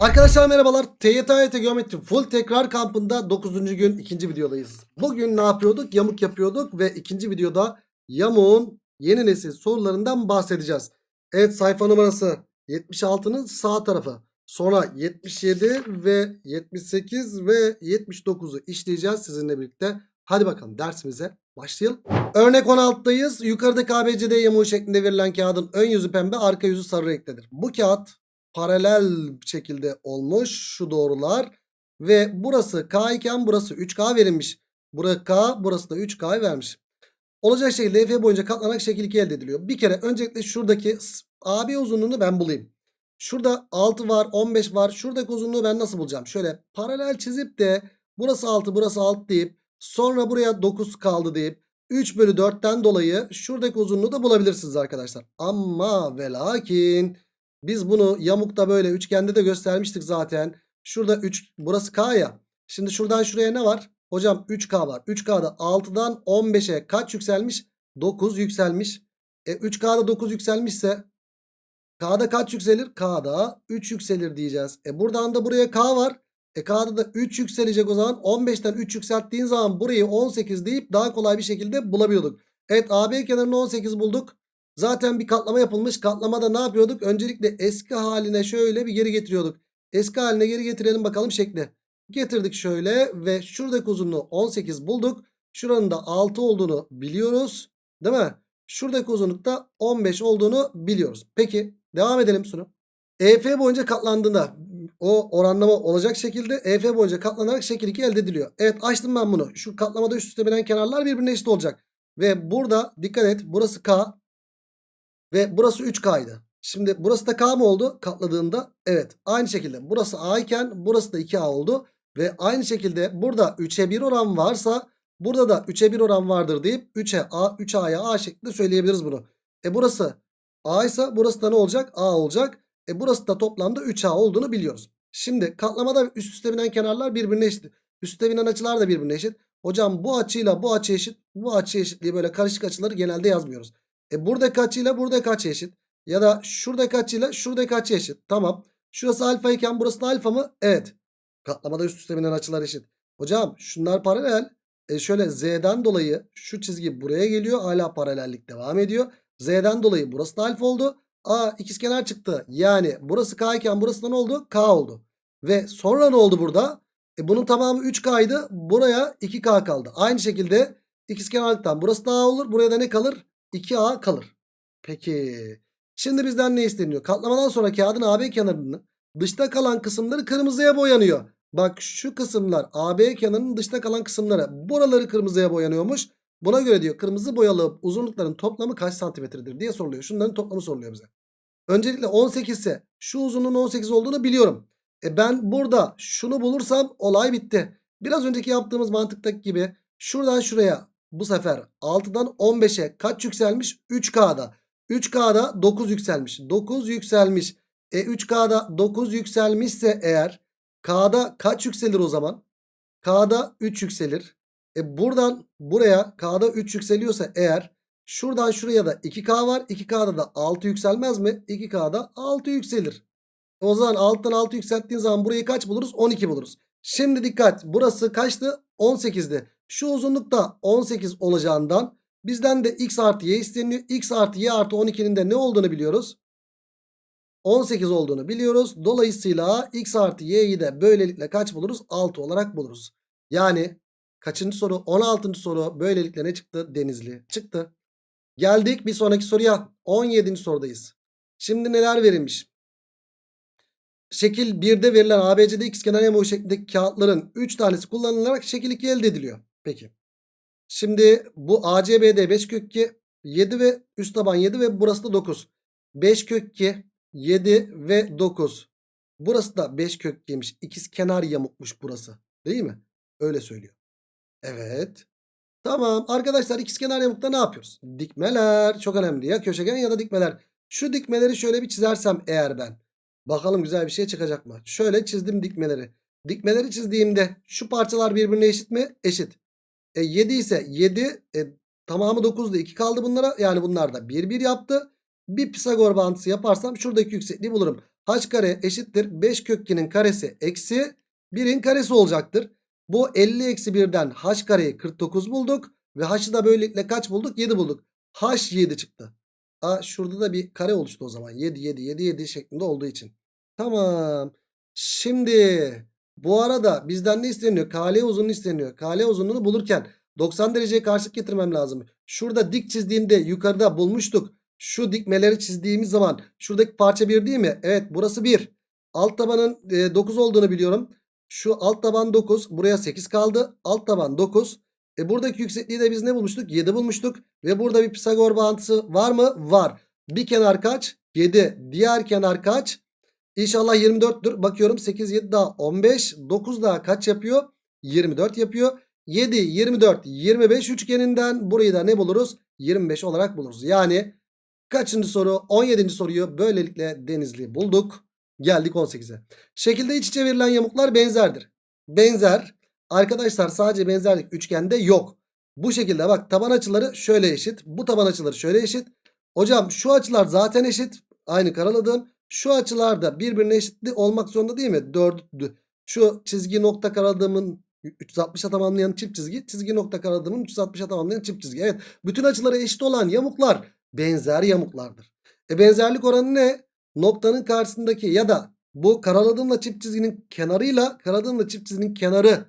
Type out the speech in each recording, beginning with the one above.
Arkadaşlar merhabalar. TYT Geometri Full Tekrar Kampı'nda 9. gün 2. videodayız. Bugün ne yapıyorduk? Yamuk yapıyorduk ve ikinci videoda yamuğun yeni nesil sorularından bahsedeceğiz. Evet sayfa numarası 76'nın sağ tarafı. Sonra 77 ve 78 ve 79'u işleyeceğiz sizinle birlikte. Hadi bakalım dersimize başlayalım. Örnek 16'dayız. Yukarıdaki ABCD yamuğu şeklinde verilen kağıdın ön yüzü pembe, arka yüzü sarı renktedir. Bu kağıt paralel şekilde olmuş şu doğrular ve burası K iken burası 3K verilmiş. Burası K burası da 3K vermiş. Olacak şekilde EF boyunca katlanarak şekil 2 elde ediliyor. Bir kere öncelikle şuradaki AB uzunluğunu ben bulayım. Şurada 6 var 15 var. Şuradaki uzunluğu ben nasıl bulacağım? Şöyle paralel çizip de burası 6 burası 6 deyip sonra buraya 9 kaldı deyip 3 bölü 4'ten dolayı şuradaki uzunluğu da bulabilirsiniz arkadaşlar. Ama ve lakin biz bunu yamukta böyle üçgende de göstermiştik zaten. Şurada 3 burası K ya. Şimdi şuradan şuraya ne var? Hocam 3K var. 3K'da 6'dan 15'e kaç yükselmiş? 9 yükselmiş. E 3K'da 9 yükselmişse K'da kaç yükselir? K'da 3 yükselir diyeceğiz. E buradan da buraya K var. E K'da da 3 yükselecek o zaman. 15'ten 3 yükselttiğin zaman burayı 18 deyip daha kolay bir şekilde bulabiliyorduk. Evet AB kenarını 18 bulduk. Zaten bir katlama yapılmış. Katlamada ne yapıyorduk? Öncelikle eski haline şöyle bir geri getiriyorduk. Eski haline geri getirelim bakalım şekli. Getirdik şöyle ve şuradaki uzunluğu 18 bulduk. Şuranın da 6 olduğunu biliyoruz. Değil mi? Şuradaki uzunlukta 15 olduğunu biliyoruz. Peki devam edelim sunu. EF boyunca katlandığında o oranlama olacak şekilde EF boyunca katlanarak şekil 2 elde ediliyor. Evet açtım ben bunu. Şu katlamada üst üste binen kenarlar birbirine eşit olacak. Ve burada dikkat et burası K ve burası 3K'ydı. Şimdi burası da K mı oldu katladığında? Evet aynı şekilde burası A iken burası da 2A oldu. Ve aynı şekilde burada 3'e 1 oran varsa burada da 3'e 1 oran vardır deyip 3'e A 3A'ya A şeklinde söyleyebiliriz bunu. E burası A ise burası da ne olacak? A olacak. E burası da toplamda 3A olduğunu biliyoruz. Şimdi katlamada üst üste binen kenarlar birbirine eşit. Üste binen açılar da birbirine eşit. Hocam bu açıyla bu açı eşit. Bu açı eşit diye böyle karışık açıları genelde yazmıyoruz. E buradaki açıyla buradaki açı eşit. Ya da şuradaki açıyla şuradaki açı eşit. Tamam. Şurası alfa iken burası alfa mı? Evet. Katlamada üst üste binen açılar eşit. Hocam şunlar paralel. E şöyle z'den dolayı şu çizgi buraya geliyor. Hala paralellik devam ediyor. Z'den dolayı burası da alfa oldu. A ikizkenar çıktı. Yani burası k iken burası da ne oldu? K oldu. Ve sonra ne oldu burada? E bunun tamamı 3K'ydı. Buraya 2K kaldı. Aynı şekilde ikizkenarlıktan burası da A olur. Buraya da ne kalır? 2A kalır. Peki. Şimdi bizden ne isteniyor? Katlamadan sonra kağıdın AB kenarının dışta kalan kısımları kırmızıya boyanıyor. Bak şu kısımlar AB kenarının dışta kalan kısımları. Buraları kırmızıya boyanıyormuş. Buna göre diyor kırmızı boyalı uzunlukların toplamı kaç santimetredir diye soruluyor. Şunların toplamı soruluyor bize. Öncelikle 18 ise şu uzunluğun 18 olduğunu biliyorum. E ben burada şunu bulursam olay bitti. Biraz önceki yaptığımız mantıktaki gibi şuradan şuraya bu sefer 6'dan 15'e kaç yükselmiş? 3K'da. 3K'da 9 yükselmiş. 9 yükselmiş. E 3K'da 9 yükselmişse eğer K'da kaç yükselir o zaman? K'da 3 yükselir. E buradan buraya K'da 3 yükseliyorsa eğer şuradan şuraya da 2K var. 2K'da da 6 yükselmez mi? 2K'da 6 yükselir. O zaman alttan 6 yükselttiğin zaman burayı kaç buluruz? 12 buluruz. Şimdi dikkat. Burası kaçtı? 18'di. Şu uzunlukta 18 olacağından bizden de x artı y isteniyor. x artı y artı 12'nin de ne olduğunu biliyoruz. 18 olduğunu biliyoruz. Dolayısıyla x artı y'yi de böylelikle kaç buluruz? 6 olarak buluruz. Yani kaçıncı soru? 16. soru böylelikle ne çıktı? Denizli çıktı. Geldik bir sonraki soruya. 17. sorudayız. Şimdi neler verilmiş? Şekil 1'de verilen ABC'de ikizkenar yamuğu şeklindeki kağıtların 3 tanesi kullanılarak şekil 2 elde ediliyor. Peki. Şimdi bu ACBD 5 kök 2 7 ve üst taban 7 ve burası da 9. 5 kök 2 7 ve 9. Burası da 5 kök 2'ymiş. İkiz kenar yamukmuş burası. Değil mi? Öyle söylüyor. Evet. Tamam arkadaşlar ikizkenar yamukta ne yapıyoruz? Dikmeler çok önemli ya köşegen ya da dikmeler. Şu dikmeleri şöyle bir çizersem eğer ben. Bakalım güzel bir şey çıkacak mı? Şöyle çizdim dikmeleri. Dikmeleri çizdiğimde şu parçalar birbirine eşit mi? Eşit. E 7 ise 7 e, tamamı 9'da 2 kaldı bunlara. Yani bunlar da 1 1 yaptı. Bir Pisagor bağıntısı yaparsam şuradaki yüksekliği bulurum. H kare eşittir 5 kök 2'nin karesi eksi 1'in karesi olacaktır. Bu 50 eksi 1'den h kareyi 49 bulduk. Ve h'ı da böylelikle kaç bulduk? 7 bulduk. h 7 çıktı. Aa, şurada da bir kare oluştu o zaman. 7 7 7 7 şeklinde olduğu için. Tamam. Şimdi bu arada bizden ne isteniyor? KL uzunluğu isteniyor. KL uzunluğunu bulurken 90 dereceye karşılık getirmem lazım. Şurada dik çizdiğimde yukarıda bulmuştuk. Şu dikmeleri çizdiğimiz zaman şuradaki parça 1 değil mi? Evet burası 1. Alt tabanın e, 9 olduğunu biliyorum. Şu alt taban 9. Buraya 8 kaldı. Alt taban 9. E buradaki yüksekliği de biz ne bulmuştuk? 7 bulmuştuk. Ve burada bir Pisagor bağıntısı var mı? Var. Bir kenar kaç? 7. Diğer kenar kaç? İnşallah 24'tür. Bakıyorum 8, 7 daha 15. 9 daha kaç yapıyor? 24 yapıyor. 7, 24, 25 üçgeninden burayı da ne buluruz? 25 olarak buluruz. Yani kaçıncı soru? 17. soruyu böylelikle Denizli bulduk. Geldik 18'e. Şekilde iç içe verilen yamuklar benzerdir. Benzer. Arkadaşlar sadece benzerlik üçgende yok. Bu şekilde bak taban açıları şöyle eşit. Bu taban açıları şöyle eşit. Hocam şu açılar zaten eşit. Aynı karaladığım. Şu açılar da birbirine eşit olmak zorunda değil mi? Dördü. Şu çizgi nokta karaladığımın 360'a tamamlayan çift çizgi. Çizgi nokta karaladığımın 360'a tamamlayan çift çizgi. Evet. Bütün açıları eşit olan yamuklar benzer yamuklardır. E benzerlik oranı ne? Noktanın karşısındaki ya da bu karaladığımla çift çizginin kenarıyla karaladığımla çift çizginin kenarı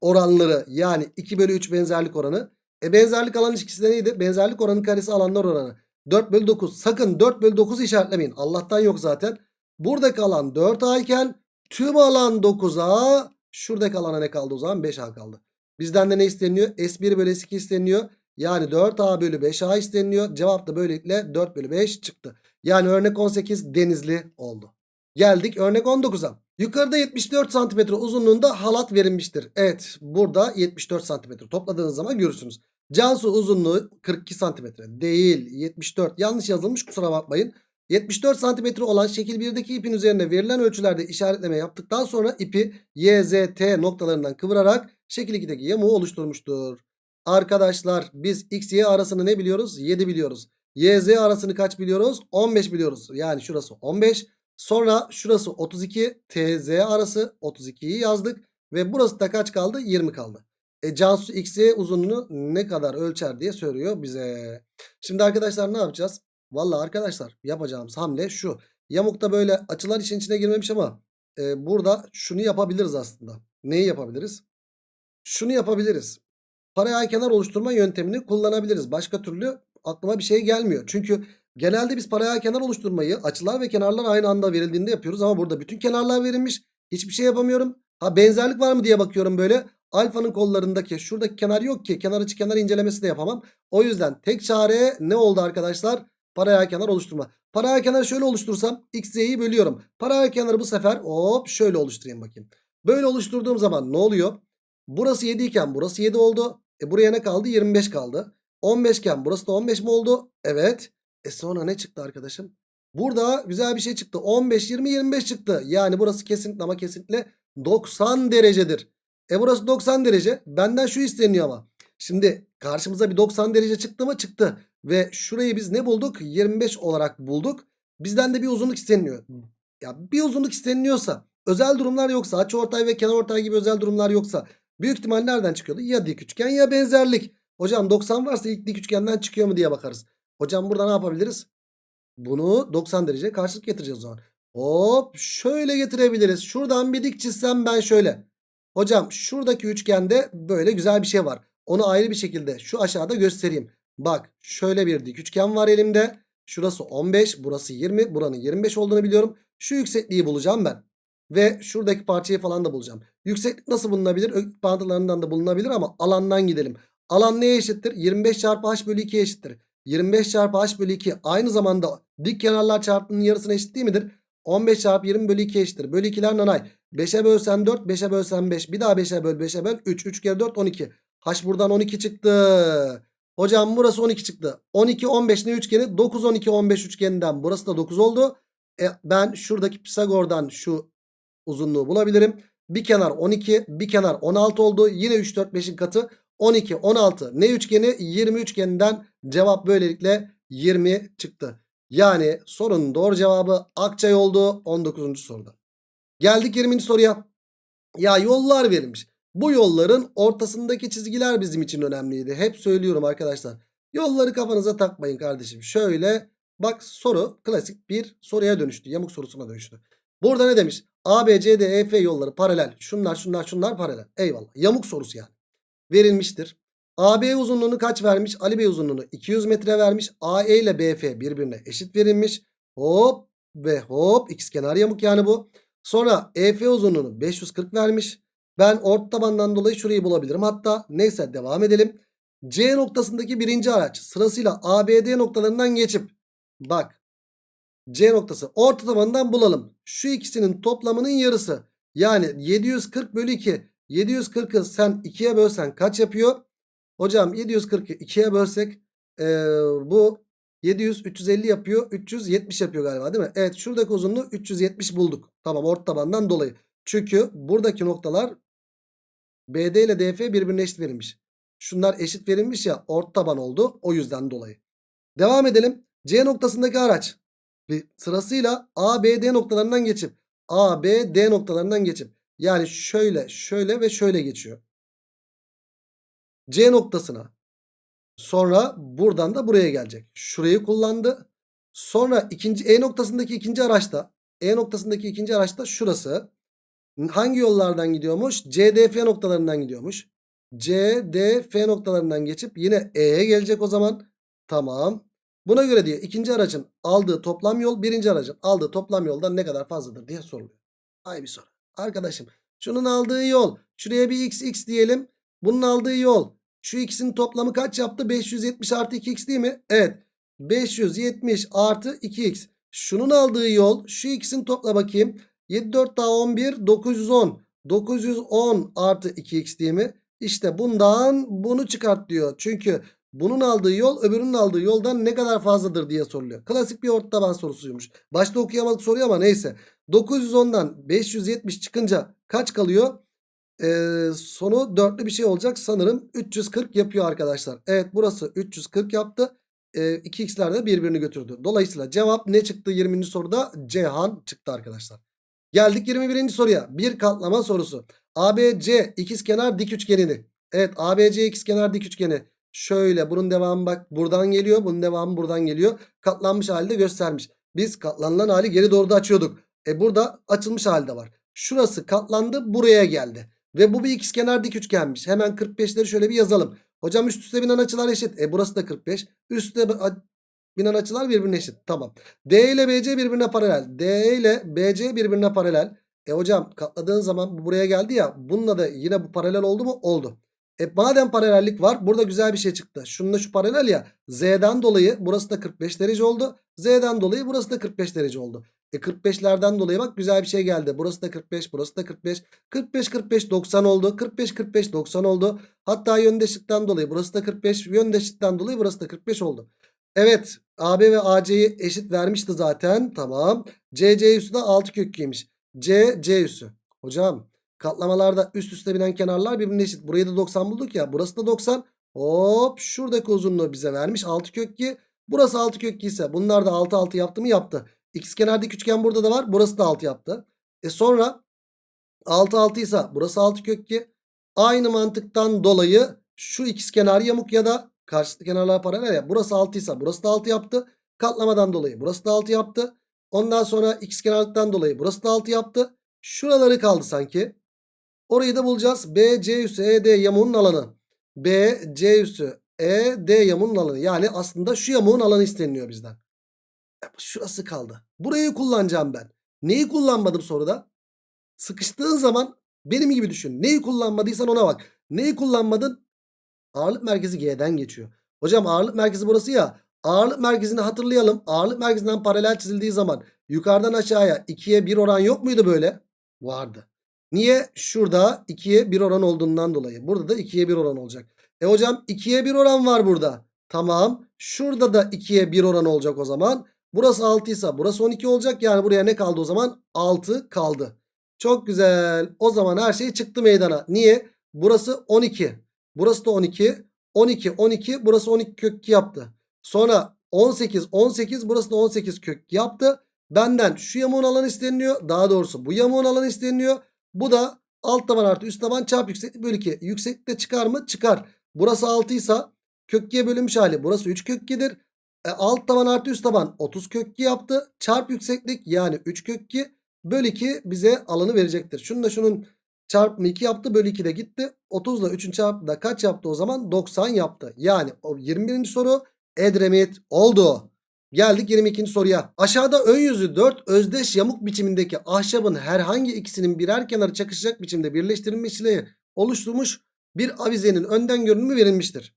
oranları yani 2 bölü 3 benzerlik oranı. E benzerlik alan ilişkisi de neydi? Benzerlik oranı karesi alanlar oranı. 4 bölü 9. Sakın 4 bölü 9'u işaretlemeyin. Allah'tan yok zaten. Buradaki alan 4A iken tüm alan 9A. Şuradaki alana ne kaldı o zaman? 5A kaldı. Bizden de ne isteniyor? S1 bölü S2 isteniyor. Yani 4A bölü 5A isteniyor. Cevap da böylelikle 4 bölü 5 çıktı. Yani örnek 18 denizli oldu. Geldik örnek 19'a. Yukarıda 74 cm uzunluğunda halat verilmiştir. Evet burada 74 cm topladığınız zaman görürsünüz. Cansu uzunluğu 42 cm değil 74 yanlış yazılmış kusura bakmayın. 74 cm olan şekil 1'deki ipin üzerine verilen ölçülerde işaretleme yaptıktan sonra ipi Y, Z, T noktalarından kıvırarak şekil 2'deki yamuğu oluşturmuştur. Arkadaşlar biz X, Y arasını ne biliyoruz? 7 biliyoruz. Y, Z arasını kaç biliyoruz? 15 biliyoruz. Yani şurası 15. Sonra şurası 32. TZ arası 32'yi yazdık. Ve burası da kaç kaldı? 20 kaldı. E Cansu X, Y uzunluğunu ne kadar ölçer diye soruyor bize. Şimdi arkadaşlar ne yapacağız? Valla arkadaşlar yapacağımız hamle şu. Yamukta böyle açılar için içine girmemiş ama e, burada şunu yapabiliriz aslında. Neyi yapabiliriz? Şunu yapabiliriz. Paralel kenar oluşturma yöntemini kullanabiliriz. Başka türlü aklıma bir şey gelmiyor. Çünkü genelde biz paralel kenar oluşturmayı açılar ve kenarlar aynı anda verildiğinde yapıyoruz. Ama burada bütün kenarlar verilmiş. Hiçbir şey yapamıyorum. Ha benzerlik var mı diye bakıyorum böyle. Alfanın kollarındaki şuradaki kenar yok ki. Kenar içi kenar incelemesi de yapamam. O yüzden tek çare ne oldu arkadaşlar? Paralel kenar oluşturma. Paralel kenar şöyle oluşturursam x, y'yi bölüyorum. Paralel kenarı bu sefer hop şöyle oluşturayım bakayım. Böyle oluşturduğum zaman ne oluyor? Burası 7 iken burası 7 oldu. E buraya ne kaldı? 25 kaldı. 15 iken burası da 15 mi oldu? Evet. E sonra ne çıktı arkadaşım? Burada güzel bir şey çıktı. 15, 20, 25 çıktı. Yani burası kesinlikle ama kesinlikle 90 derecedir. E burası 90 derece. Benden şu isteniyor ama. Şimdi karşımıza bir 90 derece çıktı mı? Çıktı. Ve şurayı biz ne bulduk? 25 olarak bulduk. Bizden de bir uzunluk isteniyor. Ya bir uzunluk isteniliyorsa özel durumlar yoksa açıortay ve kenarortay gibi özel durumlar yoksa büyük ihtimal nereden çıkıyordu? Ya dik üçgen ya benzerlik. Hocam 90 varsa ilk dik üçgenden çıkıyor mu diye bakarız. Hocam burada ne yapabiliriz? Bunu 90 derece karşılık getireceğiz o zaman. Hop şöyle getirebiliriz. Şuradan bir dik çizsem ben şöyle. Hocam şuradaki üçgende böyle güzel bir şey var. Onu ayrı bir şekilde şu aşağıda göstereyim. Bak şöyle bir dik üçgen var elimde. Şurası 15 burası 20 buranın 25 olduğunu biliyorum. Şu yüksekliği bulacağım ben. Ve şuradaki parçayı falan da bulacağım. Yükseklik nasıl bulunabilir? Öklit da bulunabilir ama alandan gidelim. Alan neye eşittir? 25 çarpı h bölü 2'ye eşittir. 25 çarpı h bölü 2 aynı zamanda dik kenarlar çarpımının yarısına eşit değil midir? 15 çarpı 20 bölü 2 eşittir. Bölü 2'ler nanay. 5'e bölsen 4, 5'e bölsen 5. Bir daha 5'e böl, 5'e böl. 3, 3 kere 4, 12. H buradan 12 çıktı. Hocam burası 12 çıktı. 12, 15 ne üçgeni? 9, 12, 15 üçgeninden burası da 9 oldu. E, ben şuradaki Pisagor'dan şu uzunluğu bulabilirim. Bir kenar 12, bir kenar 16 oldu. Yine 3, 4, 5'in katı 12, 16. Ne üçgeni? 20 üçgeninden cevap böylelikle 20 çıktı. Yani sorunun doğru cevabı Akçay oldu 19. soruda. Geldik 20. soruya. Ya yollar verilmiş. Bu yolların ortasındaki çizgiler bizim için önemliydi. Hep söylüyorum arkadaşlar. Yolları kafanıza takmayın kardeşim. Şöyle bak soru klasik bir soruya dönüştü. Yamuk sorusuna dönüştü. Burada ne demiş? A, B, C, D, E, F yolları paralel. Şunlar şunlar şunlar paralel. Eyvallah. Yamuk sorusu yani. Verilmiştir. AB uzunluğunu kaç vermiş? Ali Bey uzunluğunu 200 metre vermiş. AE ile BF birbirine eşit verilmiş. Hop ve hop ikizkenar yamuk yani bu. Sonra EF uzunluğunu 540 vermiş. Ben ort tabandan dolayı şurayı bulabilirim. Hatta neyse devam edelim. C noktasındaki birinci araç sırasıyla ABD noktalarından geçip bak C noktası orta tabandan bulalım. Şu ikisinin toplamının yarısı. Yani 740 bölü 2. 740'ı sen 2'ye bölsen kaç yapıyor? Hocam 740'ı 2'ye bölsek ee, bu 700 350 yapıyor. 370 yapıyor galiba değil mi? Evet şuradaki uzunluğu 370 bulduk. Tamam orta tabandan dolayı. Çünkü buradaki noktalar BD ile DF birbirine eşit verilmiş. Şunlar eşit verilmiş ya orta taban oldu. O yüzden dolayı. Devam edelim. C noktasındaki araç ve sırasıyla A, B, D noktalarından geçip A, B, D noktalarından geçip yani şöyle şöyle ve şöyle geçiyor. C noktasına sonra buradan da buraya gelecek. Şurayı kullandı. Sonra ikinci E noktasındaki ikinci araçta E noktasındaki ikinci araçta şurası. Hangi yollardan gidiyormuş? CDF noktalarından gidiyormuş. CDF noktalarından geçip yine E'ye gelecek o zaman. Tamam. Buna göre diyor ikinci aracın aldığı toplam yol birinci aracın aldığı toplam yoldan ne kadar fazladır diye soruluyor. Ay bir soru. Arkadaşım şunun aldığı yol şuraya bir x x diyelim. Bunun aldığı yol şu ikisinin toplamı kaç yaptı? 570 artı 2x değil mi? Evet. 570 artı 2x. Şunun aldığı yol şu ikisinin topla bakayım. 7 4 daha 11 910. 910 artı 2x değil mi? İşte bundan bunu çıkart diyor. Çünkü bunun aldığı yol öbürünün aldığı yoldan ne kadar fazladır diye soruluyor. Klasik bir orta taban sorusuymuş. Başta okuyamadık soruyu ama neyse. 910'dan 570 çıkınca kaç kalıyor? Ee, sonu dörtlü bir şey olacak. Sanırım 340 yapıyor arkadaşlar. Evet burası 340 yaptı. Ee, 2x'ler de birbirini götürdü. Dolayısıyla cevap ne çıktı 20. soruda? Cihan çıktı arkadaşlar. Geldik 21. soruya. Bir katlama sorusu. ABC ikizkenar dik üçgenini. Evet ABC ikizkenar dik üçgeni. Şöyle bunun devamı bak buradan geliyor. Bunun devamı buradan geliyor. Katlanmış halde göstermiş. Biz katlanılan hali geri doğru da açıyorduk. E burada açılmış halde var. Şurası katlandı buraya geldi. Ve bu bir ikizkenar dik üçgenmiş. Hemen 45'leri şöyle bir yazalım. Hocam üst üste binen açılar eşit. E burası da 45. Üstte binen açılar birbirine eşit. Tamam. D ile BC birbirine paralel. D ile BC birbirine paralel. E hocam katladığın zaman bu buraya geldi ya. Bununla da yine bu paralel oldu mu? Oldu. E madem paralellik var burada güzel bir şey çıktı. Şununla şu paralel ya. Z'den dolayı burası da 45 derece oldu. Z'den dolayı burası da 45 derece oldu. E 45'lerden dolayı bak güzel bir şey geldi. Burası da 45, burası da 45. 45, 45, 90 oldu. 45, 45, 90 oldu. Hatta yöndeşlikten dolayı burası da 45. Yöndeşlikten dolayı burası da 45 oldu. Evet AB ve AC'yi eşit vermişti zaten. Tamam. CC üssü de 6 köklüymüş. C, C üssü. Hocam katlamalarda üst üste binen kenarlar birbirine eşit. Burayı da 90 bulduk ya. Burası da 90. Hop şuradaki uzunluğu bize vermiş. 6 kök 2. Burası 6 kök 2 ise bunlar da 6 6 yaptı mı yaptı. X kenardaki üçgen burada da var. Burası da 6 yaptı. E sonra 6 6 ise burası 6 kök 2. Aynı mantıktan dolayı şu ikizkenar yamuk ya da karşılıklı kenarlar paralel ya. Burası 6 ise burası da 6 yaptı. Katlamadan dolayı burası da 6 yaptı. Ondan sonra ikizkenarlıktan dolayı burası da 6 yaptı. Şuraları kaldı sanki. Orayı da bulacağız. B, C üssü, E, D alanı. B, C üssü, E, D alanı. Yani aslında şu yamuğun alanı isteniliyor bizden. Şurası kaldı. Burayı kullanacağım ben. Neyi kullanmadım soruda? Sıkıştığın zaman benim gibi düşün. Neyi kullanmadıysan ona bak. Neyi kullanmadın? Ağırlık merkezi G'den geçiyor. Hocam ağırlık merkezi burası ya. Ağırlık merkezini hatırlayalım. Ağırlık merkezinden paralel çizildiği zaman yukarıdan aşağıya 2'ye 1 oran yok muydu böyle? Vardı. Niye? Şurada 2'ye 1 oran olduğundan dolayı. Burada da 2'ye 1 oran olacak. E hocam 2'ye 1 oran var burada. Tamam. Şurada da 2'ye 1 oran olacak o zaman. Burası 6 ise burası 12 olacak. Yani buraya ne kaldı o zaman? 6 kaldı. Çok güzel. O zaman her şey çıktı meydana. Niye? Burası 12. Burası da 12. 12, 12. Burası 12 kök 2 yaptı. Sonra 18 18 burası da 18 kök yaptı. Benden şu yamuğun alanı isteniyor. Daha doğrusu bu yamuğun alanı isteniyor. Bu da alt taban artı üst taban çarpı yükseklik bölü 2. Yükseklikte çıkar mı? Çıkar. Burası 6 ise kök 2'ye bölünmüş hali. Burası 3 kök 2'dir. E, alt taban artı üst taban 30 kök 2 yaptı. Çarp yükseklik yani 3 kök 2 bölü 2 bize alanı verecektir. Şunu da şunun çarpımı 2 yaptı. Bölü 2 de gitti. 30 ile 3'ün çarpımı da kaç yaptı o zaman? 90 yaptı. Yani o 21. soru Edremit oldu. Geldik 22. soruya. Aşağıda ön yüzü 4 özdeş yamuk biçimindeki ahşabın herhangi ikisinin birer kenarı çakışacak biçimde birleştirilmesiyle oluşturmuş bir avizenin önden görünümü verilmiştir.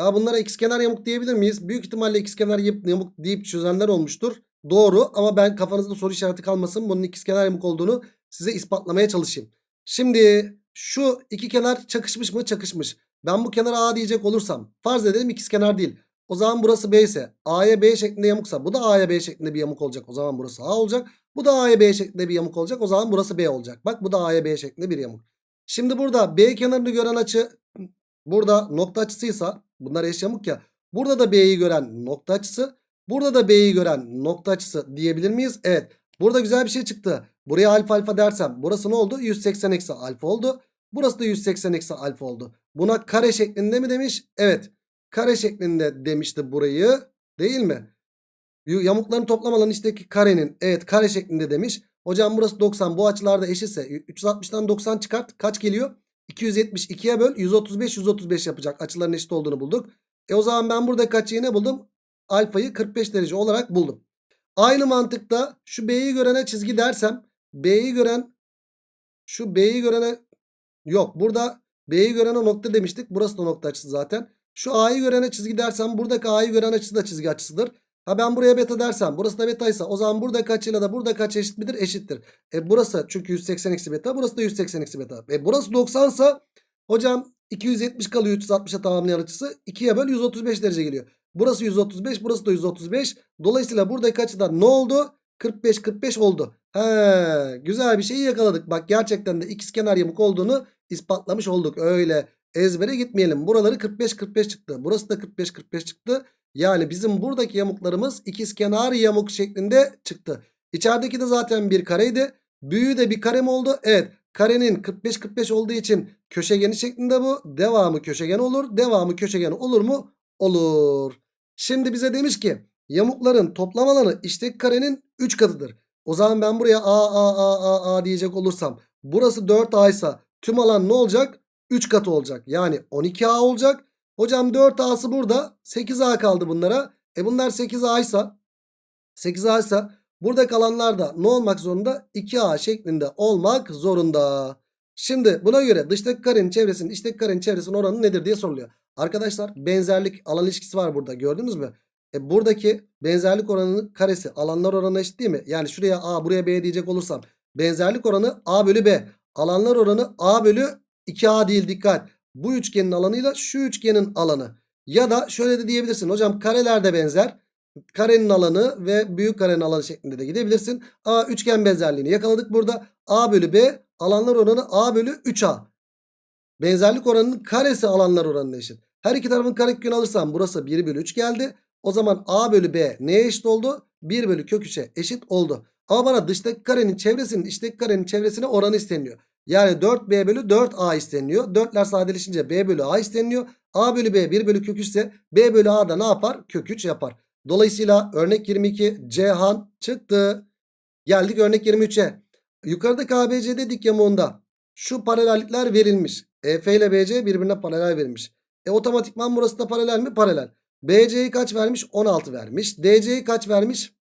Ya bunlara ikizkenar yamuk diyebilir miyiz? Büyük ihtimalle ikizkenar yamuk deyip çözenler olmuştur. Doğru ama ben kafanızda soru işareti kalmasın. Bunun ikizkenar yamuk olduğunu size ispatlamaya çalışayım. Şimdi şu iki kenar çakışmış mı? Çakışmış. Ben bu kenara A diyecek olursam farz edelim ikizkenar değil. O zaman burası B ise A'ya B şeklinde yamuksa bu da A'ya B şeklinde bir yamuk olacak. O zaman burası A olacak. Bu da A'ya B şeklinde bir yamuk olacak. O zaman burası B olacak. Bak bu da A'ya B şeklinde bir yamuk. Şimdi burada B kenarını gören açı burada nokta açısıysa bunlar eş yamuk ya. Burada da B'yi gören nokta açısı. Burada da B'yi gören nokta açısı diyebilir miyiz? Evet. Burada güzel bir şey çıktı. Buraya alfa alfa dersem burası ne oldu? 180 eksi alfa oldu. Burası da 180 eksi alfa oldu. Buna kare şeklinde mi demiş? Evet. Kare şeklinde demişti burayı. Değil mi? Yamukların toplam alanı içteki karenin. Evet kare şeklinde demiş. Hocam burası 90 bu açılarda eşitse 360'tan 90 çıkart. Kaç geliyor? 270 2'ye böl 135 135 yapacak. Açıların eşit olduğunu bulduk. E o zaman ben burada kaç ne buldum? Alfayı 45 derece olarak buldum. Aynı mantıkta şu B'yi görene çizgi dersem B'yi gören şu B'yi görene yok burada B'yi görene nokta demiştik. Burası da nokta açısı zaten. Şu A'yı görene çizgi dersem buradaki A'yı gören açısı da çizgi açısıdır. Ha ben buraya beta dersem burası da betaysa o zaman burada kaçıyla da burada kaç eşit midir? Eşittir. E burası çünkü 180 eksi beta burası da 180 eksi beta. E burası 90 sa hocam 270 kalıyor 360'a tamamlayan açısı 2'ye böl 135 derece geliyor. Burası 135 burası da 135. Dolayısıyla buradaki açıda ne oldu? 45 45 oldu. He, güzel bir şeyi yakaladık. Bak gerçekten de ikizkenar yamuk olduğunu ispatlamış olduk. Öyle ezbere gitmeyelim. Buraları 45 45 çıktı. Burası da 45 45 çıktı. Yani bizim buradaki yamuklarımız ikizkenar yamuk şeklinde çıktı. İçerideki de zaten bir kareydi. Büyüğü de bir kare mi oldu? Evet. Karenin 45-45 olduğu için köşegeni şeklinde bu. Devamı köşegen olur. Devamı köşegen olur mu? Olur. Şimdi bize demiş ki yamukların toplam alanı işteki karenin 3 katıdır. O zaman ben buraya A, A, A, A, A diyecek olursam burası 4A ise tüm alan ne olacak? 3 katı olacak. Yani 12A olacak. Hocam 4A'sı burada. 8A kaldı bunlara. E bunlar 8A ise 8A ise burada kalanlar da ne olmak zorunda? 2A şeklinde olmak zorunda. Şimdi buna göre dıştaki karenin çevresinin içteki karenin çevresinin oranı nedir diye soruluyor. Arkadaşlar benzerlik alan ilişkisi var burada gördünüz mü? E buradaki benzerlik oranının karesi alanlar oranı eşit değil mi? Yani şuraya A buraya B diyecek olursam benzerlik oranı A bölü B. Alanlar oranı A bölü 2A değil dikkat. Bu üçgenin alanıyla şu üçgenin alanı. Ya da şöyle de diyebilirsin. Hocam kareler de benzer. Karenin alanı ve büyük karenin alanı şeklinde de gidebilirsin. A üçgen benzerliğini yakaladık burada. A bölü B alanlar oranı A bölü 3A. Benzerlik oranının karesi alanlar oranına eşit. Her iki tarafın karekökünü alırsam burası 1 bölü 3 geldi. O zaman A bölü B neye eşit oldu? 1 bölü kök 3'e eşit oldu. Ama bana dıştaki karenin çevresinin içteki karenin çevresine oranı isteniyor. Yani 4B bölü 4A isteniyor. 4'ler sadeleşince B bölü A isteniyor. A bölü B 1 bölü kök 3 ise B bölü A da ne yapar? Kök 3 yapar. Dolayısıyla örnek 22 Cihan çıktı. Geldik örnek 23'e. Yukarıdaki ABCD dik yamuğunda şu paralellikler verilmiş. EF ile BC birbirine paralel verilmiş. E otomatikman burası da paralel mi? Paralel. BC'yi kaç vermiş? 16 vermiş. DC'yi kaç vermiş?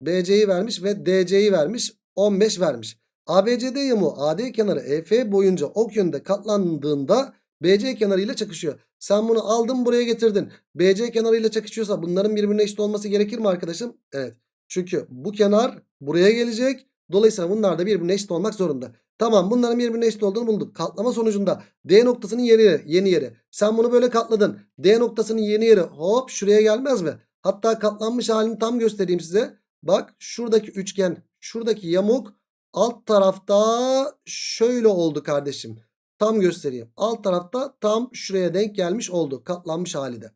BC'yi vermiş ve DC'yi vermiş. 15 vermiş. ABCD yamuğu AD kenarı EF boyunca ok yönünde katlandığında BC kenarı ile çakışıyor. Sen bunu aldın buraya getirdin. BC kenarı ile çakışıyorsa bunların birbirine eşit olması gerekir mi arkadaşım? Evet. Çünkü bu kenar buraya gelecek. Dolayısıyla bunlar da birbirine eşit olmak zorunda. Tamam bunların birbirine eşit olduğunu bulduk. Katlama sonucunda D noktasının yeri, yeni yeri. Sen bunu böyle katladın. D noktasının yeni yeri hop şuraya gelmez mi? Hatta katlanmış halini tam göstereyim size. Bak şuradaki üçgen, şuradaki yamuk alt tarafta şöyle oldu kardeşim. Tam göstereyim. Alt tarafta tam şuraya denk gelmiş oldu. Katlanmış hali de.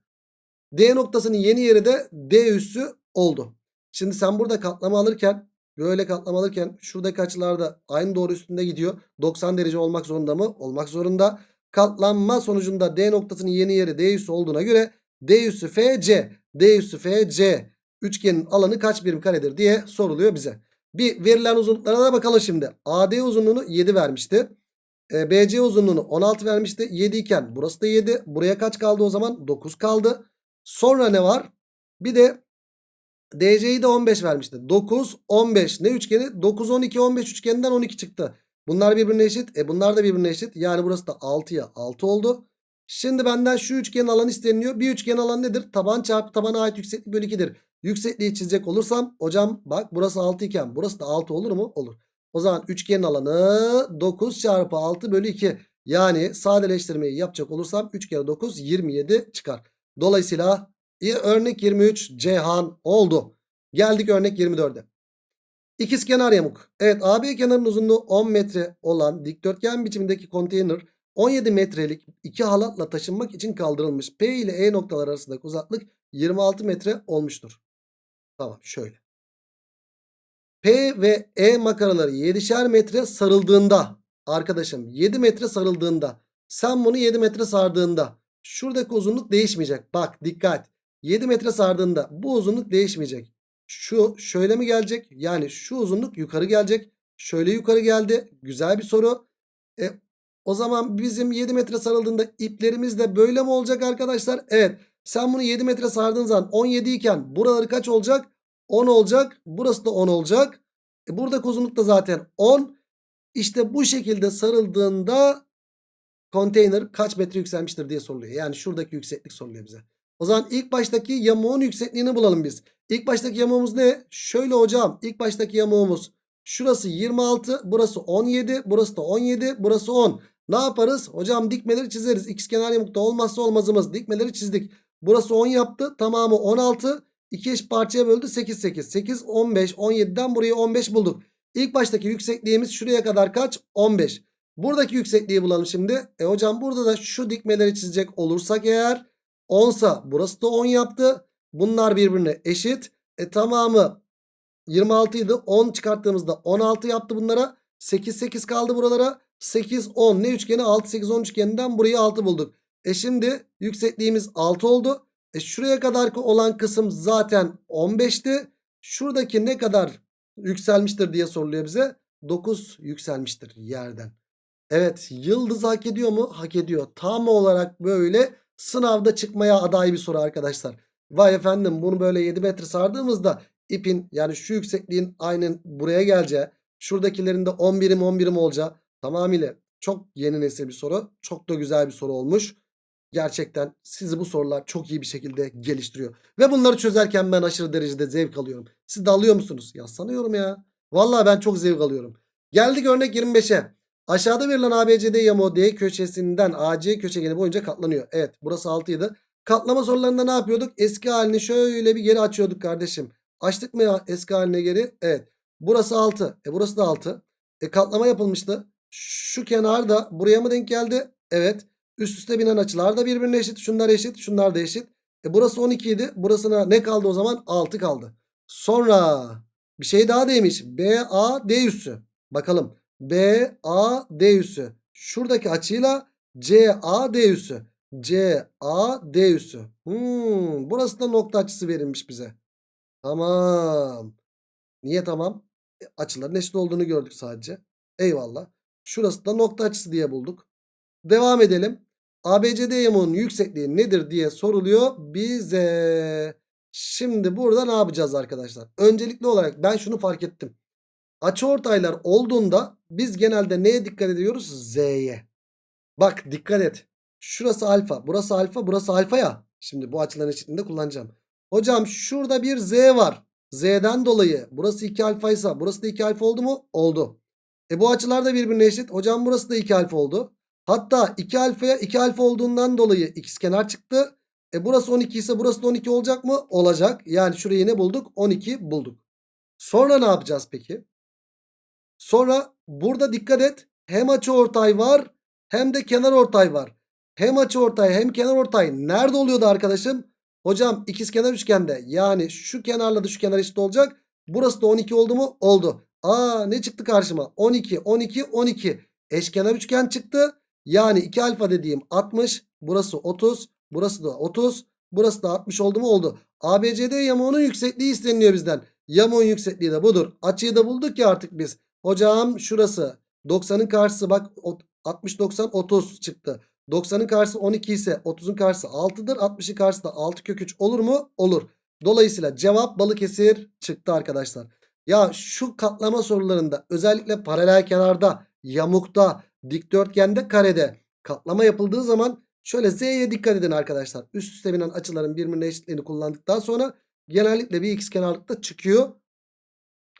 D noktasının yeni yeri de D üssü oldu. Şimdi sen burada katlama alırken böyle katlama alırken şuradaki açılarda aynı doğru üstünde gidiyor. 90 derece olmak zorunda mı? Olmak zorunda. Katlanma sonucunda D noktasının yeni yeri D üssü olduğuna göre D üssü FC D üssü FC üçgenin alanı kaç birim karedir diye soruluyor bize. Bir verilen uzunluklara da bakalım şimdi. AD uzunluğunu 7 vermişti. E, BC uzunluğunu 16 vermişti. 7 iken burası da 7. Buraya kaç kaldı o zaman? 9 kaldı. Sonra ne var? Bir de DC'yi de 15 vermişti. 9, 15. Ne üçgeni? 9, 12, 15 üçgeninden 12 çıktı. Bunlar birbirine eşit. E bunlar da birbirine eşit. Yani burası da 6'ya 6 oldu. Şimdi benden şu üçgenin alanı isteniyor. Bir üçgen alanı nedir? Taban çarpı tabana ait yükseklik bölü 2'dir. Yüksekliği çizecek olursam hocam bak burası 6 iken burası da 6 olur mu? Olur. O zaman üçgenin alanı 9 çarpı 6 bölü 2. Yani sadeleştirmeyi yapacak olursam 3 kere 9 27 çıkar. Dolayısıyla örnek 23 Ceyhan oldu. Geldik örnek 24'e. İkizkenar yamuk. Evet AB kenarının uzunluğu 10 metre olan dikdörtgen biçimindeki konteyner 17 metrelik iki halatla taşınmak için kaldırılmış. P ile E noktalar arasındaki uzaklık 26 metre olmuştur. Tamam şöyle. P ve E makaraları 7'şer metre sarıldığında arkadaşım 7 metre sarıldığında sen bunu 7 metre sardığında şuradaki uzunluk değişmeyecek. Bak dikkat. 7 metre sardığında bu uzunluk değişmeyecek. Şu şöyle mi gelecek? Yani şu uzunluk yukarı gelecek. Şöyle yukarı geldi. Güzel bir soru. E, o zaman bizim 7 metre sarıldığında iplerimiz de böyle mi olacak arkadaşlar? Evet. Sen bunu 7 metre sardığın zaman 17 iken buraları kaç olacak? 10 olacak. Burası da 10 olacak. E buradaki uzunluk da zaten 10. İşte bu şekilde sarıldığında konteyner kaç metre yükselmiştir diye soruluyor. Yani şuradaki yükseklik soruluyor bize. O zaman ilk baştaki yamuğun yüksekliğini bulalım biz. İlk baştaki yamuğumuz ne? Şöyle hocam ilk baştaki yamuğumuz şurası 26 burası 17 burası da 17 burası 10. Ne yaparız? Hocam dikmeleri çizeriz. İkizkenar yamukta olmazsa olmazımız dikmeleri çizdik. Burası 10 yaptı tamamı 16 2 eş parçaya böldü 8 8 8 15 17'den buraya 15 bulduk. İlk baştaki yüksekliğimiz şuraya kadar kaç? 15. Buradaki yüksekliği bulalım şimdi. E hocam burada da şu dikmeleri çizecek olursak eğer 10 sa burası da 10 yaptı. Bunlar birbirine eşit. E tamamı 26 idi. 10 çıkarttığımızda 16 yaptı bunlara. 8 8 kaldı buralara. 8 10 ne üçgeni? 6 8 10 üçgeninden burayı 6 bulduk. E şimdi yüksekliğimiz 6 oldu. E şuraya kadar olan kısım zaten 15'ti. Şuradaki ne kadar yükselmiştir diye soruluyor bize. 9 yükselmiştir yerden. Evet yıldız hak ediyor mu? Hak ediyor. Tam olarak böyle sınavda çıkmaya aday bir soru arkadaşlar. Vay efendim bunu böyle 7 metre sardığımızda ipin yani şu yüksekliğin aynen buraya geleceği. Şuradakilerin de 10 birim 10 birim olacağı. Tamamıyla çok yeni nesil bir soru. Çok da güzel bir soru olmuş. Gerçekten sizi bu sorular çok iyi bir şekilde geliştiriyor. Ve bunları çözerken ben aşırı derecede zevk alıyorum. Siz de alıyor musunuz? Ya sanıyorum ya. Vallahi ben çok zevk alıyorum. Geldik örnek 25'e. Aşağıda verilen ABCD yamuğu D köşesinden AC köşegeni boyunca katlanıyor. Evet burası 6 idi. Katlama sorularında ne yapıyorduk? Eski halini şöyle bir geri açıyorduk kardeşim. Açtık mı ya eski haline geri? Evet. Burası 6. E burası da 6. E katlama yapılmıştı. Şu kenar da buraya mı denk geldi? Evet. Üst üste binen açılar da birbirine eşit. Şunlar eşit. Şunlar da eşit. E burası 12 idi. Burasına ne kaldı o zaman? 6 kaldı. Sonra bir şey daha demiş. BAD üssü. Bakalım. BAD üssü. Şuradaki açıyla CAD üssü. CAD üssü. Hmm, burası da nokta açısı verilmiş bize. Tamam. Niye tamam? E, açıların eşit olduğunu gördük sadece. Eyvallah. Şurası da nokta açısı diye bulduk. Devam edelim. ABCD yamuğunun yüksekliği nedir diye soruluyor bize. Şimdi burada ne yapacağız arkadaşlar? Öncelikli olarak ben şunu fark ettim. Açıortaylar olduğunda biz genelde neye dikkat ediyoruz? Z'ye. Bak dikkat et. Şurası alfa, burası alfa, burası alfa ya. Şimdi bu açıların eşitliğinde kullanacağım. Hocam şurada bir Z var. Z'den dolayı burası 2 alfa ise burası da 2 alfa oldu mu? Oldu. E bu açılar da birbirine eşit. Hocam burası da 2 alfa oldu. Hatta 2 alfaya 2 alfa olduğundan dolayı ikizkenar çıktı. E burası 12 ise burası da 12 olacak mı? Olacak. Yani şurayı ne bulduk? 12 bulduk. Sonra ne yapacağız peki? Sonra burada dikkat et. Hem açı ortay var hem de kenar ortay var. Hem açı ortay hem kenar ortay nerede oluyordu arkadaşım? Hocam ikizkenar üçgende yani şu kenarla da şu kenar eşit olacak. Burası da 12 oldu mu? Oldu. Aa ne çıktı karşıma? 12, 12, 12. Eşkenar üçgen çıktı. Yani 2 alfa dediğim 60. Burası 30. Burası da 30. Burası da 60 oldu mu? Oldu. ABCD yamuğunun yüksekliği isteniliyor bizden. Yamuğun yüksekliği de budur. Açıyı da bulduk ya artık biz. Hocam şurası 90'ın karşısı bak 60 90 30 çıktı. 90'ın karşısı 12 ise 30'un karşısı 6'dır. 60'ın karşısı da 6 kök 3 olur mu? Olur. Dolayısıyla cevap Balıkesir çıktı arkadaşlar. Ya şu katlama sorularında özellikle paralel kenarda, yamukta, dikdörtgende, karede katlama yapıldığı zaman şöyle Z'ye dikkat edin arkadaşlar. Üst üste binen açıların birbirine eşitliğini kullandıktan sonra genellikle bir ikizkenarlıkta çıkıyor.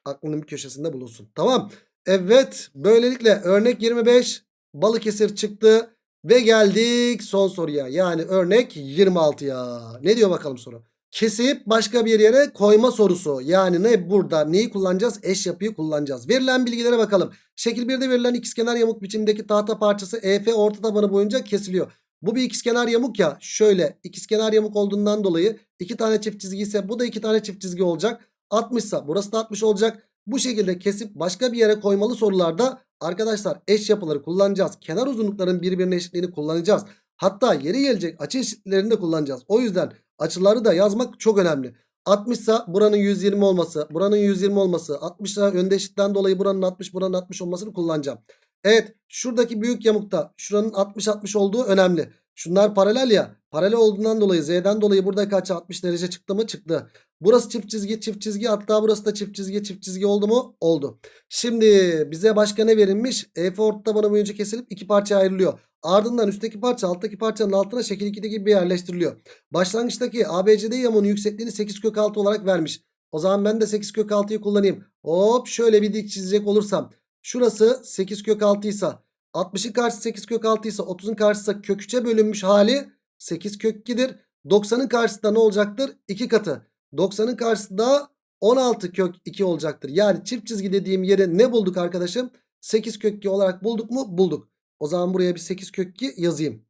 Aklının bir köşesinde bulunsun. Tamam. Evet böylelikle örnek 25 Balıkesir çıktı. Ve geldik son soruya. Yani örnek 26'ya. Ne diyor bakalım soru? Kesip başka bir yere koyma sorusu. Yani ne burada neyi kullanacağız? Eş yapıyı kullanacağız. Verilen bilgilere bakalım. Şekil 1'de verilen ikizkenar yamuk biçimdeki tahta parçası EF orta tabanı boyunca kesiliyor. Bu bir ikizkenar yamuk ya. Şöyle ikizkenar yamuk olduğundan dolayı iki tane çift çizgi ise bu da iki tane çift çizgi olacak. 60 ise burası da 60 olacak. Bu şekilde kesip başka bir yere koymalı sorularda arkadaşlar eş yapıları kullanacağız. Kenar uzunlukların birbirine eşitliğini kullanacağız. Hatta yeri gelecek açı eşitliklerini de kullanacağız. O yüzden açıları da yazmak çok önemli. 60 ise buranın 120 olması, buranın 120 olması, 60 ise önde eşitten dolayı buranın 60, buranın 60 olmasını kullanacağım. Evet şuradaki büyük yamukta şuranın 60-60 olduğu önemli. Şunlar paralel ya. Paralel olduğundan dolayı Z'den dolayı burada kaç 60 derece çıktı mı? Çıktı. Burası çift çizgi çift çizgi hatta burası da çift çizgi çift çizgi oldu mu? Oldu. Şimdi bize başka ne verilmiş? EF orta tabanı boyunca kesilip iki parçaya ayrılıyor. Ardından üstteki parça alttaki parçanın altına şekil 2'de gibi yerleştiriliyor. Başlangıçtaki ABCD yamuğunun yüksekliğini 8 kök 6 olarak vermiş. O zaman ben de 8 kök 6'yı kullanayım. Hop şöyle bir dik çizecek olursam. Şurası 8 kök 6 ise 60'ın karşısı 8 kök 6 ise 30'un karşısı kök 3'e bölünmüş hali 8 kök 2'dir. 90'ın karşısında ne olacaktır? 2 katı. 90'ın karşısında 16 kök 2 olacaktır. Yani çift çizgi dediğim yere ne bulduk arkadaşım? 8 kök 2 olarak bulduk mu? Bulduk. O zaman buraya bir 8 kök 2 yazayım.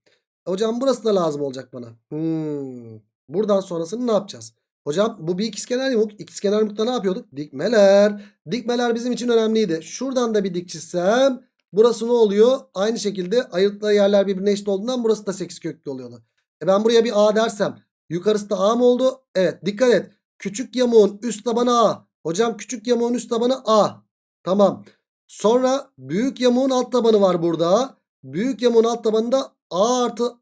Hocam burası da lazım olacak bana. Hmm. Buradan sonrasını ne yapacağız? Hocam bu bir ikizkenar yamuk. İkizkenar yamukta ne yapıyorduk? Dikmeler. Dikmeler bizim için önemliydi. Şuradan da bir dik çizsem burası ne oluyor? Aynı şekilde ayırttığı yerler birbirine eşit olduğundan burası da 8 köklü oluyordu. E ben buraya bir A dersem yukarısı da A mı oldu? Evet dikkat et. Küçük yamuğun üst tabanı A. Hocam küçük yamuğun üst tabanı A. Tamam. Sonra büyük yamuğun alt tabanı var burada. Büyük yamuğun alt tabanında A artı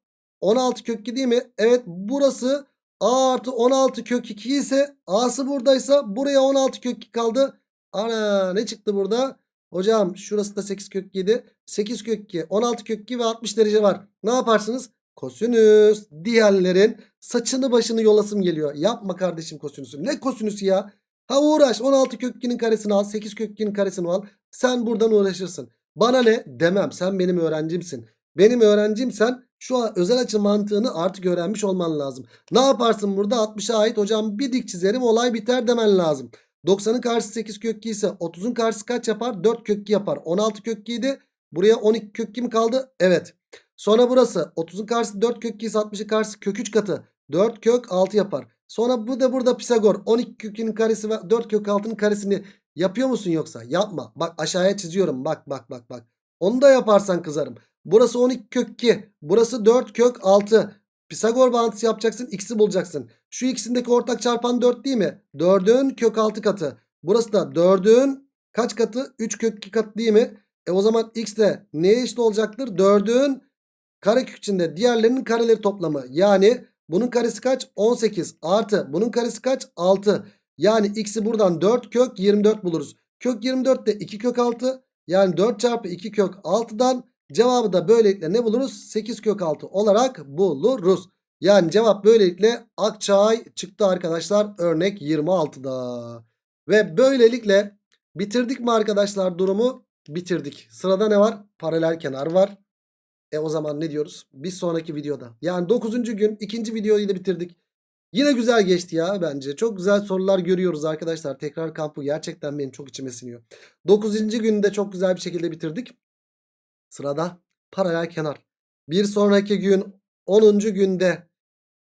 16 kök 2 değil mi? Evet burası A artı 16 kök 2 ise A'sı buradaysa buraya 16 kök 2 kaldı. Ana ne çıktı burada? Hocam şurası da 8 kök 7. 8 kök 2 16 kök 2 ve 60 derece var. Ne yaparsınız? Kosinüs diğerlerin saçını başını yolasım geliyor. Yapma kardeşim kosinüsü. Ne kosinüsü ya? Ha uğraş 16 kök 2'nin karesini al 8 kök 2'nin karesini al. Sen buradan uğraşırsın. Bana ne? Demem sen benim öğrencimsin. Benim öğrencimsen şu özel açı mantığını artık öğrenmiş olman lazım. Ne yaparsın burada 60'a ait hocam bir dik çizerim olay biter demen lazım. 90'ın karşısı 8 kök 2 ise 30'un karşısı kaç yapar? 4 kök 2 yapar. 16 kök 2 idi. Buraya 12 kök 2 mi kaldı? Evet. Sonra burası 30'un karşısı 4 kök 2 ise 60'ın karşısı kök 3 katı. 4 kök 6 yapar. Sonra bu da burada Pisagor 12 kök 2'nin karesi ve 4 kök 6'nın karesini yapıyor musun yoksa? Yapma. Bak aşağıya çiziyorum. Bak bak bak bak. Onu da yaparsan kızarım. Burası 12 kök 2. Burası 4 kök 6. Pisagor bağıntısı yapacaksın. X'i bulacaksın. Şu ikisindeki ortak çarpan 4 değil mi? 4'ün kök 6 katı. Burası da 4'ün kaç katı? 3 kök 2 katı değil mi? E o zaman X de neye eşit olacaktır? 4'ün karekök içinde diğerlerinin kareleri toplamı. Yani bunun karesi kaç? 18 artı bunun karesi kaç? 6. Yani X'i buradan 4 kök 24 buluruz. Kök 24 de 2 kök 6. Yani 4 çarpı 2 kök 6'dan cevabı da böylelikle ne buluruz? 8 kök 6 olarak buluruz. Yani cevap böylelikle Akçay çıktı arkadaşlar örnek 26'da. Ve böylelikle bitirdik mi arkadaşlar durumu? Bitirdik. Sırada ne var? Paralel kenar var. E o zaman ne diyoruz? Bir sonraki videoda. Yani 9. gün ikinci videoyu da bitirdik. Yine güzel geçti ya bence. Çok güzel sorular görüyoruz arkadaşlar. Tekrar kampı gerçekten benim çok içime siniyor. 9. günde çok güzel bir şekilde bitirdik. Sırada paralel kenar. Bir sonraki gün 10. günde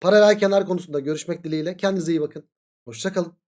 paralel kenar konusunda görüşmek dileğiyle. Kendinize iyi bakın. Hoşçakalın.